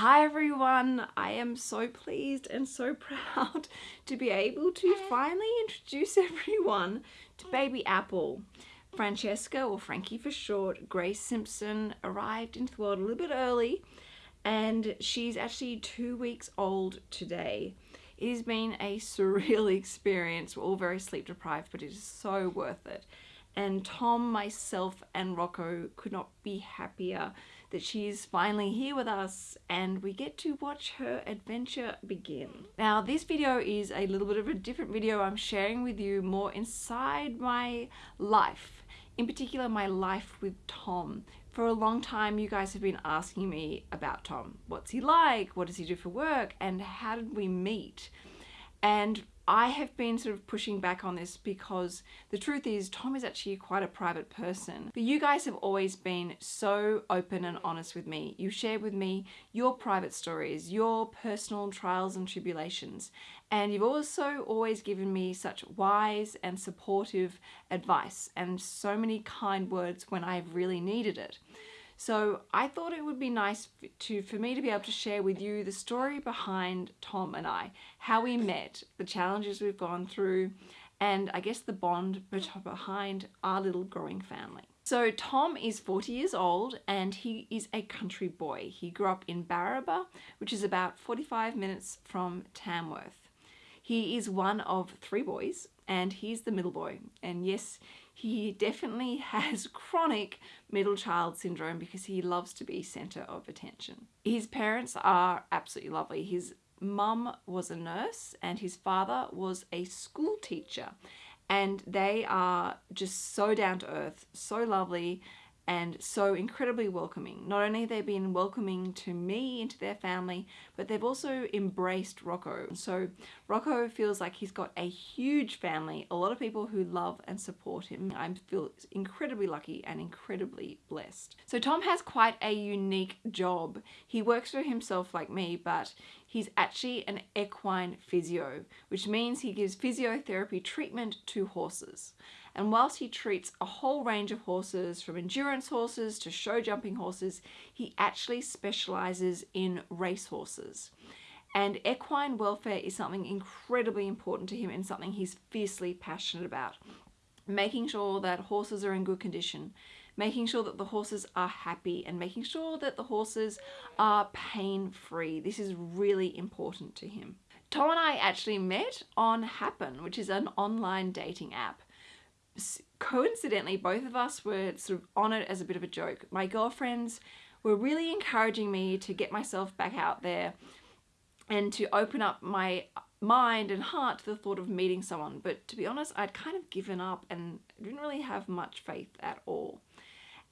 Hi everyone, I am so pleased and so proud to be able to finally introduce everyone to baby Apple. Francesca, or Frankie for short, Grace Simpson arrived into the world a little bit early and she's actually two weeks old today. It has been a surreal experience. We're all very sleep deprived, but it is so worth it. And Tom, myself, and Rocco could not be happier that she's finally here with us and we get to watch her adventure begin. Now this video is a little bit of a different video. I'm sharing with you more inside my life, in particular my life with Tom. For a long time you guys have been asking me about Tom. What's he like? What does he do for work? And how did we meet? And I have been sort of pushing back on this because the truth is Tom is actually quite a private person. But you guys have always been so open and honest with me. You shared with me your private stories, your personal trials and tribulations. And you've also always given me such wise and supportive advice and so many kind words when I've really needed it. So I thought it would be nice to for me to be able to share with you the story behind Tom and I, how we met, the challenges we've gone through, and I guess the bond behind our little growing family. So Tom is 40 years old and he is a country boy. He grew up in Barraba, which is about 45 minutes from Tamworth. He is one of three boys and he's the middle boy. And yes, he definitely has chronic middle child syndrome because he loves to be center of attention. His parents are absolutely lovely. His mum was a nurse and his father was a school teacher and they are just so down to earth, so lovely and so incredibly welcoming. Not only have they been welcoming to me into their family, but they've also embraced Rocco. So Rocco feels like he's got a huge family, a lot of people who love and support him. I feel incredibly lucky and incredibly blessed. So Tom has quite a unique job. He works for himself like me, but he's actually an equine physio, which means he gives physiotherapy treatment to horses. And whilst he treats a whole range of horses, from endurance horses to show jumping horses, he actually specializes in race horses. And equine welfare is something incredibly important to him and something he's fiercely passionate about. Making sure that horses are in good condition, making sure that the horses are happy and making sure that the horses are pain-free. This is really important to him. Tom and I actually met on Happn, which is an online dating app coincidentally, both of us were sort of on it as a bit of a joke. My girlfriends were really encouraging me to get myself back out there and to open up my uh, mind and heart to the thought of meeting someone. But to be honest, I'd kind of given up and didn't really have much faith at all.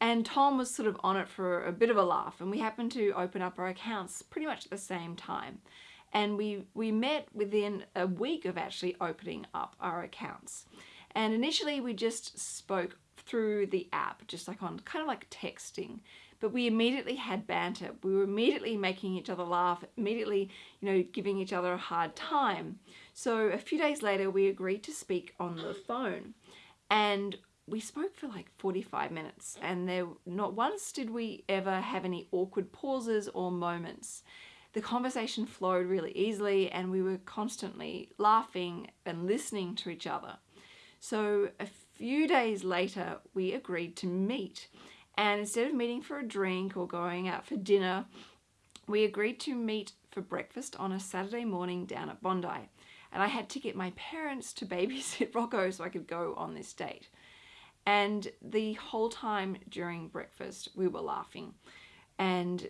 And Tom was sort of on it for a bit of a laugh and we happened to open up our accounts pretty much at the same time. And we, we met within a week of actually opening up our accounts. And initially we just spoke through the app, just like on kind of like texting. But we immediately had banter. We were immediately making each other laugh, immediately, you know, giving each other a hard time. So a few days later, we agreed to speak on the phone. And we spoke for like 45 minutes and there not once did we ever have any awkward pauses or moments. The conversation flowed really easily and we were constantly laughing and listening to each other. So a few days later, we agreed to meet. And instead of meeting for a drink or going out for dinner, we agreed to meet for breakfast on a Saturday morning down at Bondi. And I had to get my parents to babysit Rocco so I could go on this date. And the whole time during breakfast, we were laughing. And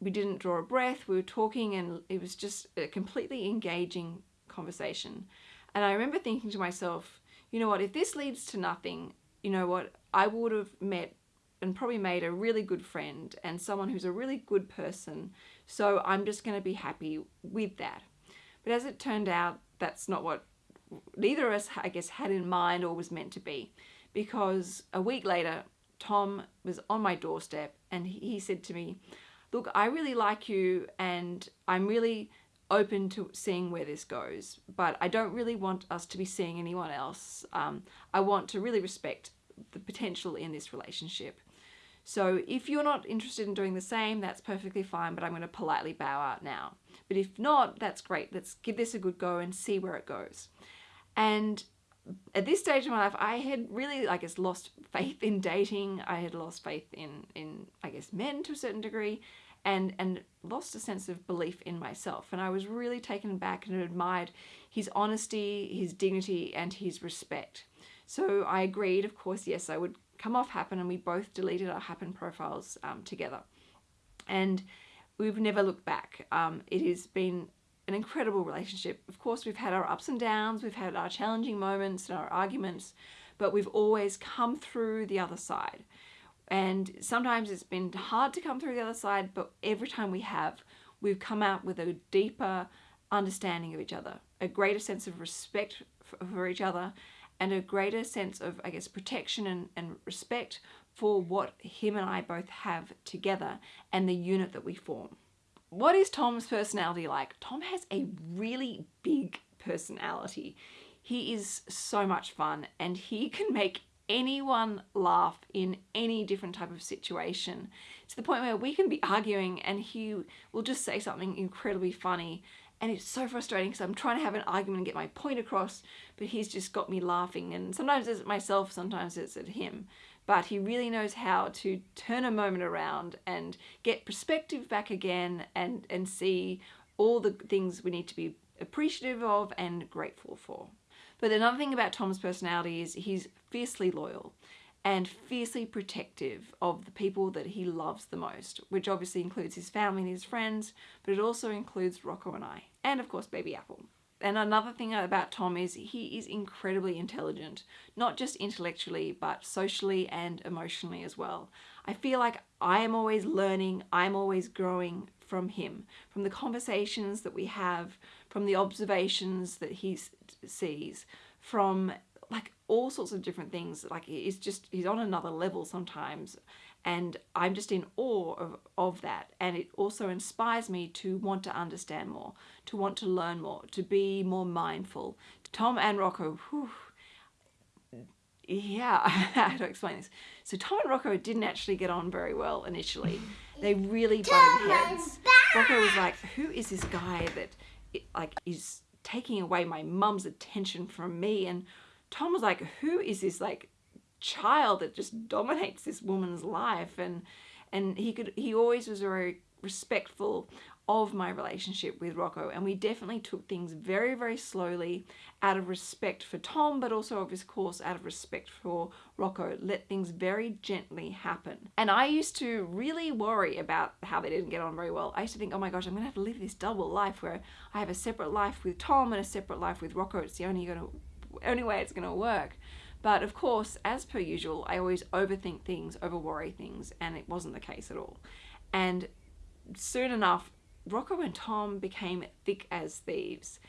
we didn't draw a breath, we were talking and it was just a completely engaging conversation. And I remember thinking to myself, you know what, if this leads to nothing, you know what, I would have met and probably made a really good friend and someone who's a really good person. So I'm just going to be happy with that. But as it turned out, that's not what neither of us, I guess, had in mind or was meant to be. Because a week later, Tom was on my doorstep and he said to me, look, I really like you and I'm really open to seeing where this goes, but I don't really want us to be seeing anyone else. Um, I want to really respect the potential in this relationship. So if you're not interested in doing the same, that's perfectly fine, but I'm going to politely bow out now. But if not, that's great. Let's give this a good go and see where it goes. And at this stage of my life, I had really, I guess, lost faith in dating. I had lost faith in, in I guess, men to a certain degree and, and lost a sense of belief in myself. And I was really taken back and admired his honesty, his dignity, and his respect. So I agreed, of course, yes, I would come off Happn and we both deleted our Happn profiles um, together. And we've never looked back. Um, it has been an incredible relationship. Of course, we've had our ups and downs, we've had our challenging moments and our arguments, but we've always come through the other side. And sometimes it's been hard to come through the other side, but every time we have, we've come out with a deeper understanding of each other, a greater sense of respect for each other, and a greater sense of, I guess, protection and, and respect for what him and I both have together and the unit that we form. What is Tom's personality like? Tom has a really big personality. He is so much fun and he can make anyone laugh in any different type of situation to the point where we can be arguing and he will just say something incredibly funny and it's so frustrating because I'm trying to have an argument and get my point across, but he's just got me laughing. And sometimes it's myself, sometimes it's at him. But he really knows how to turn a moment around and get perspective back again and, and see all the things we need to be appreciative of and grateful for. But another thing about Tom's personality is he's fiercely loyal and fiercely protective of the people that he loves the most, which obviously includes his family and his friends, but it also includes Rocco and I, and of course Baby Apple. And another thing about Tom is he is incredibly intelligent, not just intellectually, but socially and emotionally as well. I feel like I am always learning, I'm always growing from him, from the conversations that we have, from the observations that he sees, from like all sorts of different things. Like he's just, he's on another level sometimes. And I'm just in awe of, of that. And it also inspires me to want to understand more, to want to learn more, to be more mindful. Tom and Rocco, whew, yeah, how to explain this. So Tom and Rocco didn't actually get on very well initially. They really butted heads. Rocco was like, who is this guy that like is taking away my mum's attention from me? And Tom was like, who is this like child that just dominates this woman's life? And and he could he always was very respectful of my relationship with Rocco and we definitely took things very very slowly out of respect for Tom but also of course out of respect for Rocco let things very gently happen and I used to really worry about how they didn't get on very well I used to think oh my gosh I'm gonna have to live this double life where I have a separate life with Tom and a separate life with Rocco it's the only gonna only way it's going to work. But of course, as per usual, I always overthink things, over worry things, and it wasn't the case at all. And soon enough, Rocco and Tom became thick as thieves.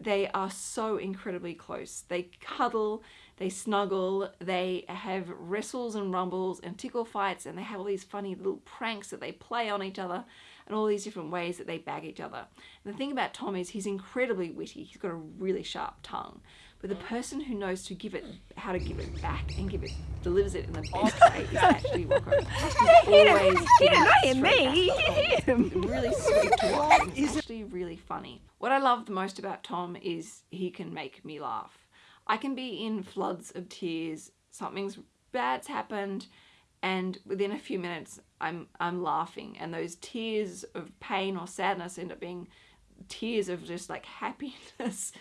They are so incredibly close. They cuddle, they snuggle, they have wrestles and rumbles and tickle fights, and they have all these funny little pranks that they play on each other and all these different ways that they bag each other. And the thing about Tom is he's incredibly witty. He's got a really sharp tongue. But the person who knows to give it, how to give it back and give it, delivers it in the best way is actually Rocco. Always he didn't me. him. Really sweet to watch. He's actually really funny. What I love the most about Tom is he can make me laugh. I can be in floods of tears. Something's bad's happened and within a few minutes I'm I'm laughing and those tears of pain or sadness end up being tears of just like happiness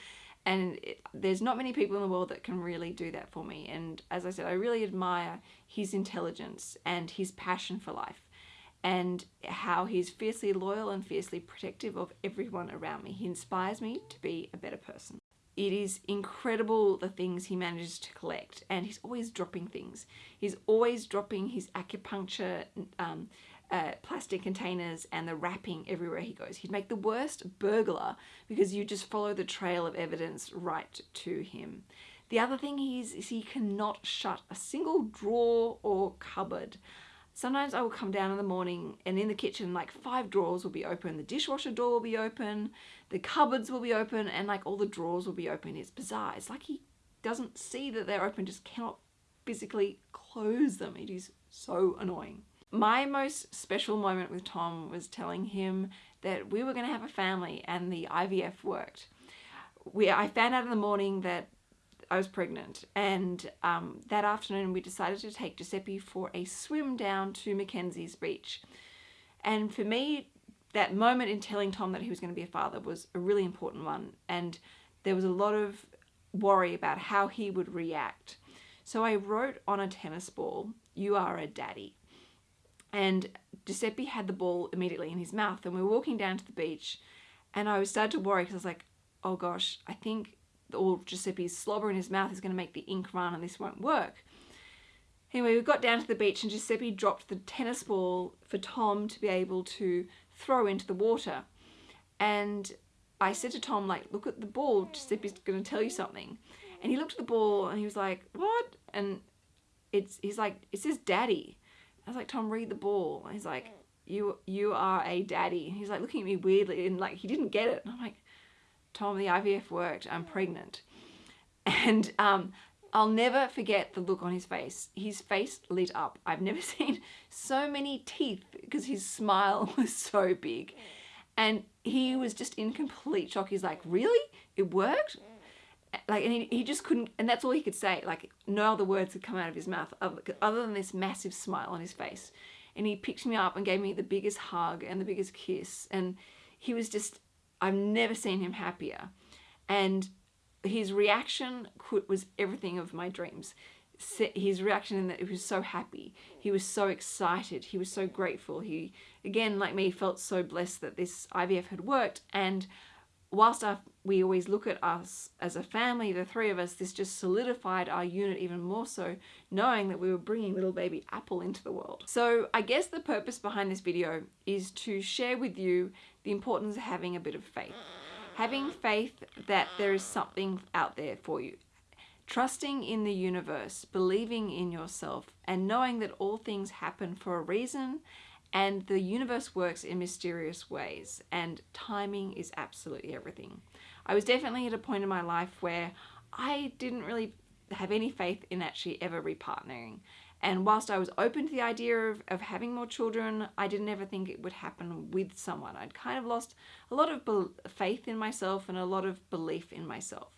and it, there's not many people in the world that can really do that for me and as I said I really admire his intelligence and his passion for life and how he's fiercely loyal and fiercely protective of everyone around me. He inspires me to be a better person. It is incredible the things he manages to collect and he's always dropping things. He's always dropping his acupuncture um, uh, plastic containers and the wrapping everywhere he goes. He'd make the worst burglar because you just follow the trail of evidence right to him. The other thing is, is he cannot shut a single drawer or cupboard. Sometimes I will come down in the morning and in the kitchen like five drawers will be open, the dishwasher door will be open, the cupboards will be open and like all the drawers will be open. It's bizarre. It's like he doesn't see that they're open, just cannot physically close them. It is so annoying. My most special moment with Tom was telling him that we were going to have a family and the IVF worked. We, I found out in the morning that I was pregnant, and um, that afternoon we decided to take Giuseppe for a swim down to Mackenzie's beach. And for me, that moment in telling Tom that he was going to be a father was a really important one, and there was a lot of worry about how he would react. So I wrote on a tennis ball, You are a daddy. And Giuseppe had the ball immediately in his mouth, and we were walking down to the beach, and I was started to worry because I was like, oh gosh, I think all Giuseppe's slobber in his mouth is going to make the ink run and this won't work. Anyway, we got down to the beach and Giuseppe dropped the tennis ball for Tom to be able to throw into the water. And I said to Tom, like, look at the ball, Giuseppe's going to tell you something. And he looked at the ball and he was like, what? And it's he's like, it says daddy. I was like, Tom, read the ball. He's like, you you are a daddy. He's like looking at me weirdly and like he didn't get it. And I'm like, Tom, the IVF worked. I'm pregnant. And um, I'll never forget the look on his face. His face lit up. I've never seen so many teeth because his smile was so big. And he was just in complete shock. He's like, really? It worked? Like, and he, he just couldn't, and that's all he could say. Like, no other words could come out of his mouth other, other than this massive smile on his face. And he picked me up and gave me the biggest hug and the biggest kiss. And he was just, I've never seen him happier. And his reaction could, was everything of my dreams. His reaction in that he was so happy. He was so excited. He was so grateful. He, again, like me, felt so blessed that this IVF had worked. And whilst our, we always look at us as a family, the three of us, this just solidified our unit even more so, knowing that we were bringing little baby Apple into the world. So I guess the purpose behind this video is to share with you the importance of having a bit of faith. Having faith that there is something out there for you. Trusting in the universe, believing in yourself, and knowing that all things happen for a reason and the universe works in mysterious ways and timing is absolutely everything. I was definitely at a point in my life where I didn't really have any faith in actually ever repartnering. And whilst I was open to the idea of, of having more children, I didn't ever think it would happen with someone. I'd kind of lost a lot of faith in myself and a lot of belief in myself.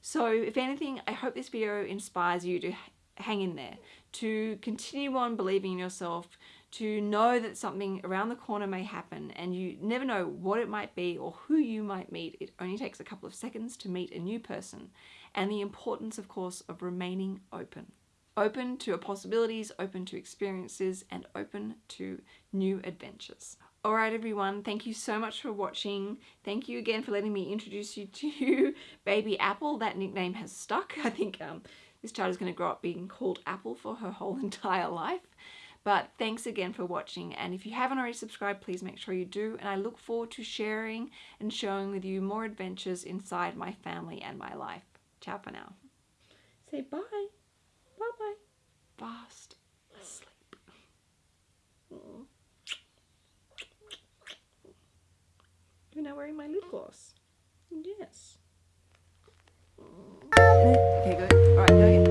So if anything, I hope this video inspires you to hang in there, to continue on believing in yourself, to know that something around the corner may happen and you never know what it might be or who you might meet. It only takes a couple of seconds to meet a new person and the importance, of course, of remaining open open to possibilities, open to experiences, and open to new adventures. Alright everyone, thank you so much for watching. Thank you again for letting me introduce you to Baby Apple. That nickname has stuck. I think um, this child is going to grow up being called Apple for her whole entire life. But thanks again for watching and if you haven't already subscribed please make sure you do and I look forward to sharing and showing with you more adventures inside my family and my life. Ciao for now. Say bye. Bye-bye. Fast asleep. You're now wearing my lip gloss. Yes. Okay, good. Alright.